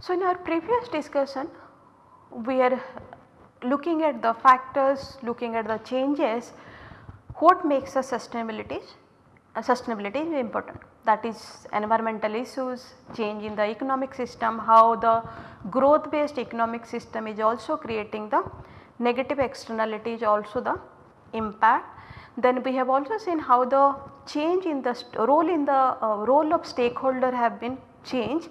So, in our previous discussion we are looking at the factors, looking at the changes what makes a sustainability uh, sustainability important that is environmental issues, change in the economic system, how the growth based economic system is also creating the negative externalities also the impact. Then we have also seen how the change in the role in the uh, role of stakeholder have been changed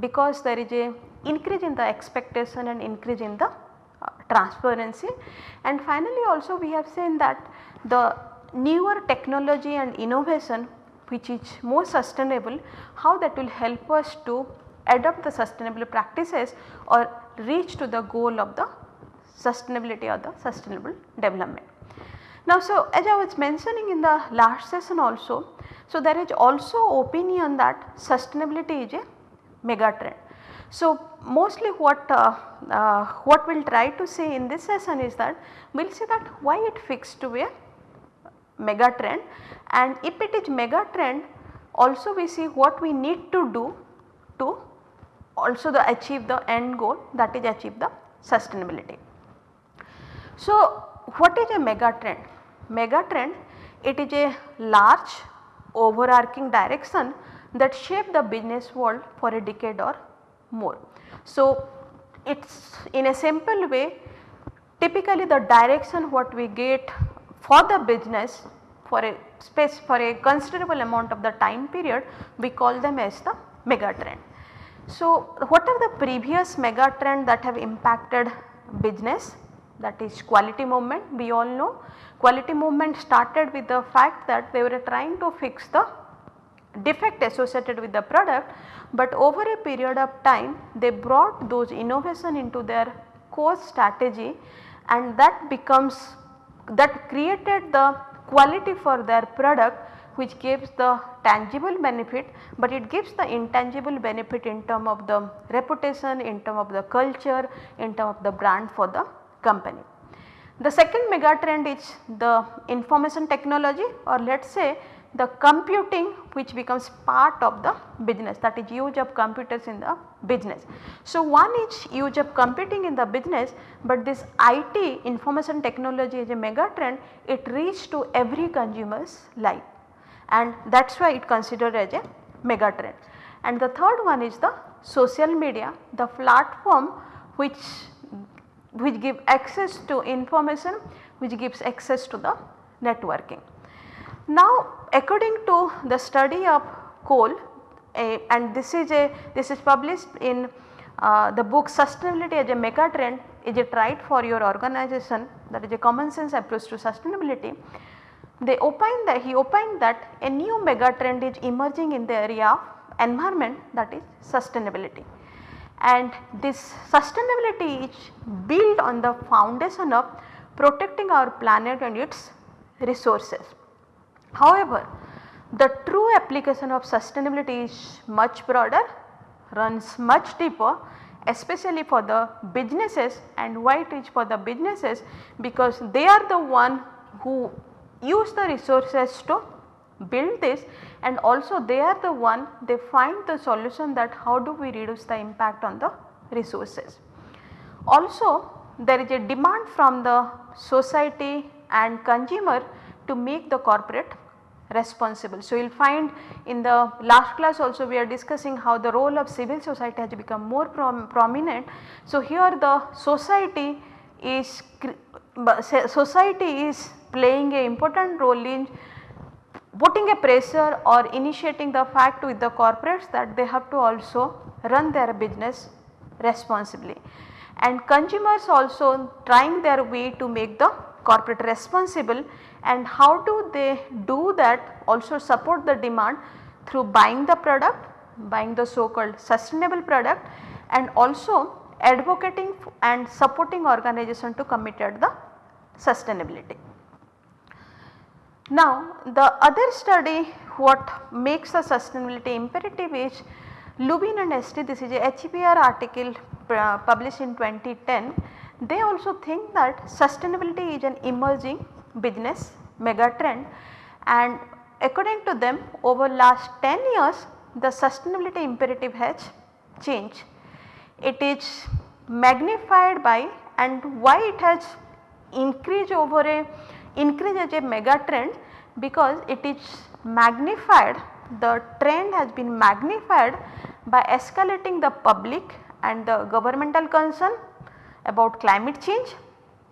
because there is a increase in the expectation and increase in the uh, transparency. And finally also we have seen that the newer technology and innovation which is more sustainable how that will help us to adopt the sustainable practices or reach to the goal of the sustainability or the sustainable development. Now so as I was mentioning in the last session also, so there is also opinion that sustainability is a mega trend. So, mostly what uh, uh, what we will try to say in this session is that we will say that why it fixed to a mega trend and if it is mega trend also we see what we need to do to also the achieve the end goal that is achieve the sustainability. So, what is a mega trend? Mega trend it is a large overarching direction that shape the business world for a decade or more. So, it is in a simple way typically the direction what we get for the business for a space for a considerable amount of the time period we call them as the mega trend. So, what are the previous mega trend that have impacted business that is quality movement we all know quality movement started with the fact that they were trying to fix the defect associated with the product, but over a period of time they brought those innovation into their core strategy and that becomes that created the quality for their product which gives the tangible benefit, but it gives the intangible benefit in term of the reputation, in term of the culture, in term of the brand for the company. The second mega trend is the information technology or let us say the computing which becomes part of the business that is use of computers in the business. So, one is use of computing in the business, but this IT information technology is a mega trend it reached to every consumer's life and that is why it considered as a mega trend. And the third one is the social media the platform which which give access to information which gives access to the networking. Now according to the study of Cole a, and this is a this is published in uh, the book sustainability as a mega trend is it right for your organization that is a common sense approach to sustainability. They opine that he opined that a new mega trend is emerging in the area of environment that is sustainability and this sustainability is built on the foundation of protecting our planet and its resources. However, the true application of sustainability is much broader, runs much deeper especially for the businesses and why it is for the businesses because they are the one who use the resources to build this and also they are the one they find the solution that how do we reduce the impact on the resources. Also there is a demand from the society and consumer to make the corporate responsible. So, you will find in the last class also we are discussing how the role of civil society has become more prom prominent. So, here the society is society is playing a important role in putting a pressure or initiating the fact with the corporates that they have to also run their business responsibly and consumers also trying their way to make the corporate responsible and how do they do that also support the demand through buying the product, buying the so called sustainable product and also advocating and supporting organization to committed the sustainability. Now the other study what makes the sustainability imperative is Lubin and Esty this is a HBR article uh, published in 2010 they also think that sustainability is an emerging business mega trend and according to them over last 10 years the sustainability imperative has changed. It is magnified by and why it has increased over a increase as a mega trend because it is magnified the trend has been magnified by escalating the public and the governmental concern about climate change,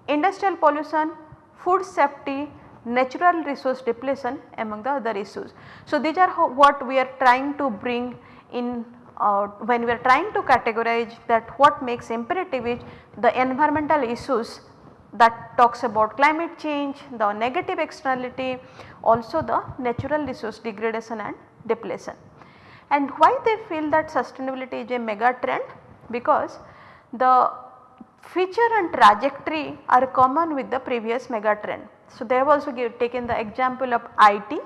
industrial pollution, food safety, natural resource depletion among the other issues. So, these are what we are trying to bring in uh, when we are trying to categorize that what makes imperative is the environmental issues that talks about climate change, the negative externality, also the natural resource degradation and depletion. And why they feel that sustainability is a mega trend? Because the feature and trajectory are common with the previous mega trend. So, they have also give, taken the example of IT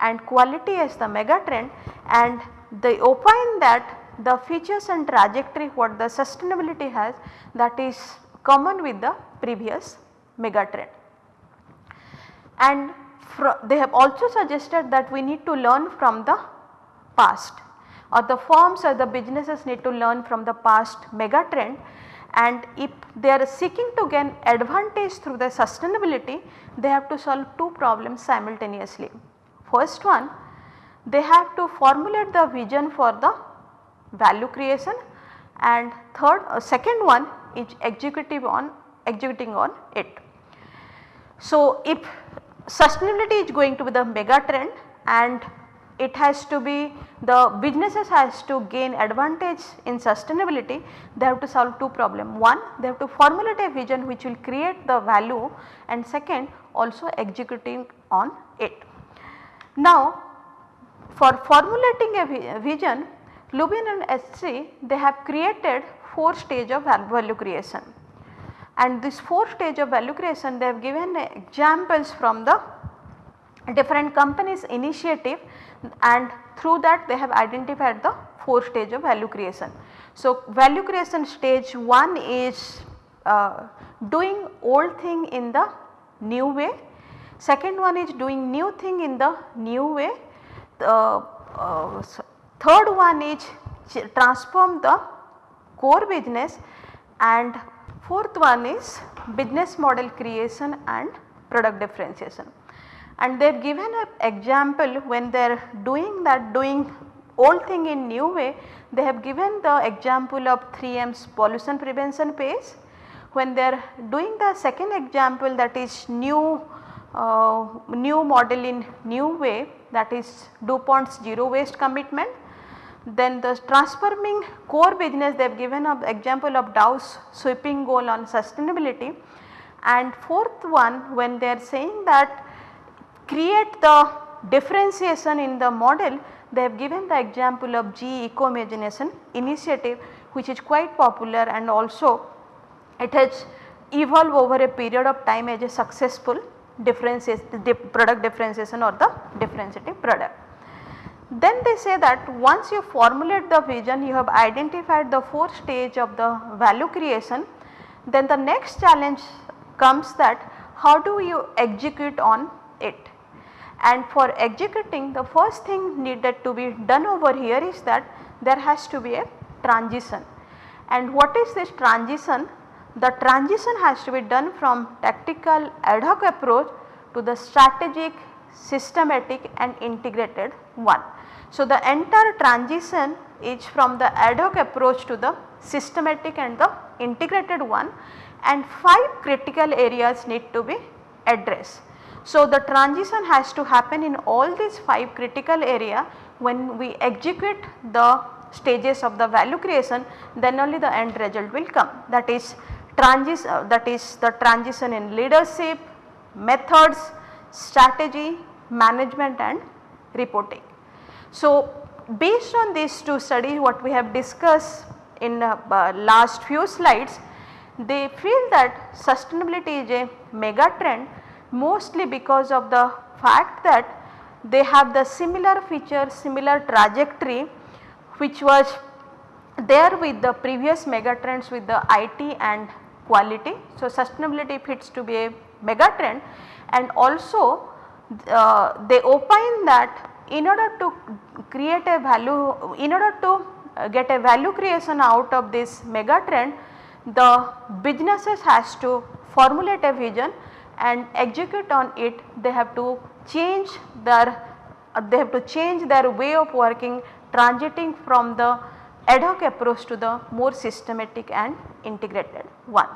and quality as the mega trend and they opine that the features and trajectory what the sustainability has that is common with the previous mega trend. And they have also suggested that we need to learn from the past or the firms or the businesses need to learn from the past mega trend and if they are seeking to gain advantage through the sustainability they have to solve two problems simultaneously. First one they have to formulate the vision for the value creation and third uh, second one is executive on executing on it. So, if sustainability is going to be the mega trend and it has to be the businesses has to gain advantage in sustainability they have to solve two problem. One they have to formulate a vision which will create the value and second also executing on it. Now for formulating a vision Lubin and Esty they have created 4 stage of value creation and this 4 stage of value creation they have given examples from the different companies initiative and through that they have identified the 4 stage of value creation. So, value creation stage 1 is uh, doing old thing in the new way, second one is doing new thing in the new way, the uh, third one is transform the core business. And fourth one is business model creation and product differentiation and they have given an example when they are doing that doing old thing in new way they have given the example of 3M's pollution prevention pays. When they are doing the second example that is new uh, new model in new way that is DuPont's zero waste commitment. Then the transforming core business they have given an example of Dow's sweeping goal on sustainability and fourth one when they are saying that create the differentiation in the model they have given the example of GE Ecomagination initiative which is quite popular and also it has evolved over a period of time as a successful product differentiation or the differentiative product. Then they say that once you formulate the vision you have identified the 4 stage of the value creation then the next challenge comes that how do you execute on it and for executing the first thing needed to be done over here is that there has to be a transition. And what is this transition? The transition has to be done from tactical ad hoc approach to the strategic, systematic and integrated one. So, the entire transition is from the ad hoc approach to the systematic and the integrated one and 5 critical areas need to be addressed. So, the transition has to happen in all these 5 critical area when we execute the stages of the value creation then only the end result will come that is transition uh, that is the transition in leadership, methods, strategy, management and reporting. So, based on these two studies what we have discussed in uh, uh, last few slides they feel that sustainability is a mega trend mostly because of the fact that they have the similar feature, similar trajectory which was there with the previous megatrends with the IT and quality. So, sustainability fits to be a megatrend and also uh, they opine that in order to create a value, in order to uh, get a value creation out of this megatrend, the businesses has to formulate a vision and execute on it they have to change their uh, they have to change their way of working transiting from the ad hoc approach to the more systematic and integrated one.